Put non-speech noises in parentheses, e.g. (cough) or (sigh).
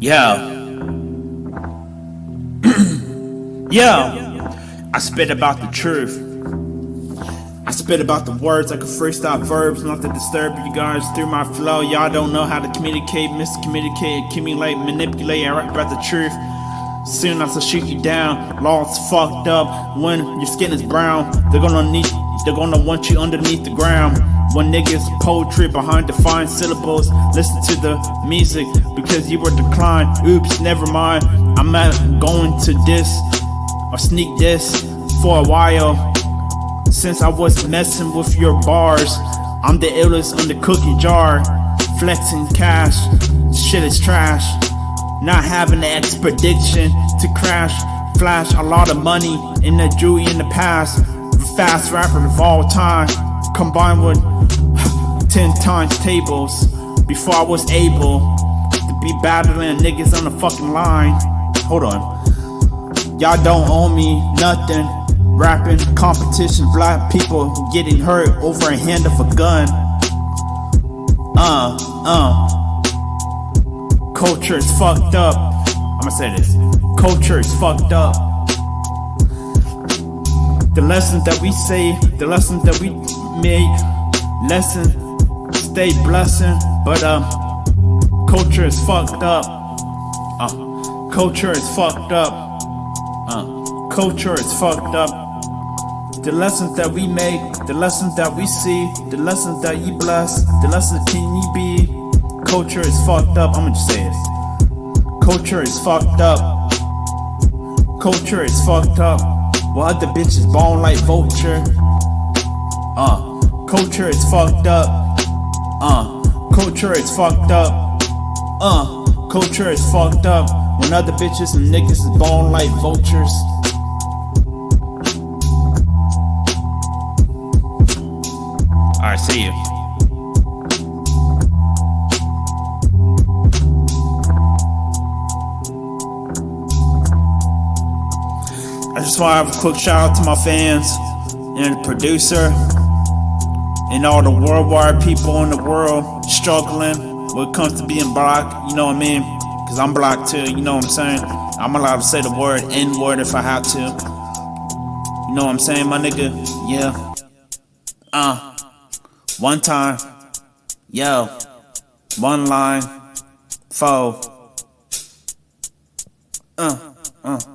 Yeah. (clears throat) yeah. I spit about the truth. I spit about the words like a freestyle verbs, not to disturb you guys through my flow. Y'all don't know how to communicate, miscommunicate, accumulate, manipulate. I rap about the truth. Soon I shoot you down, law's fucked up. When your skin is brown, they're gonna need, they're gonna want you underneath the ground. When niggas poetry behind defined syllables, listen to the music because you were declined. Oops, never mind. I'm not going to this or sneak this for a while. Since I was messing with your bars, I'm the illest on the cookie jar. Flexing cash, shit is trash. Not having the expedition to crash. Flash a lot of money in the jewelry in the past. Fast rapper of all time, combined with 10 times tables before I was able to be battling niggas on the fucking line. Hold on. Y'all don't owe me nothing. Rapping competition, black people getting hurt over a hand of a gun. Uh, uh. Culture is fucked up. I'ma say this. Culture is fucked up. The lessons that we say, the lessons that we make, lesson stay blessing, but um, culture is fucked up. Uh, culture is fucked up. Uh, culture is fucked up. The lessons that we make, the lessons that we see, the lessons that you bless, the lessons can you be. Culture is fucked up. I'ma just say it. Culture is fucked up. Culture is fucked up. While other bitches bone like vulture. Uh, culture is fucked up. Culture is fucked up. Uh, culture is fucked up. When other bitches and niggas is born like vultures. Alright, see you. I just want to have a quick shout out to my fans and the producer and all the worldwide people in the world struggling when it comes to being black, you know what I mean? Because I'm black too, you know what I'm saying? I'm allowed to say the word N word if I have to. You know what I'm saying, my nigga? Yeah. Uh. One time. Yo. One line. Four. Uh. Uh.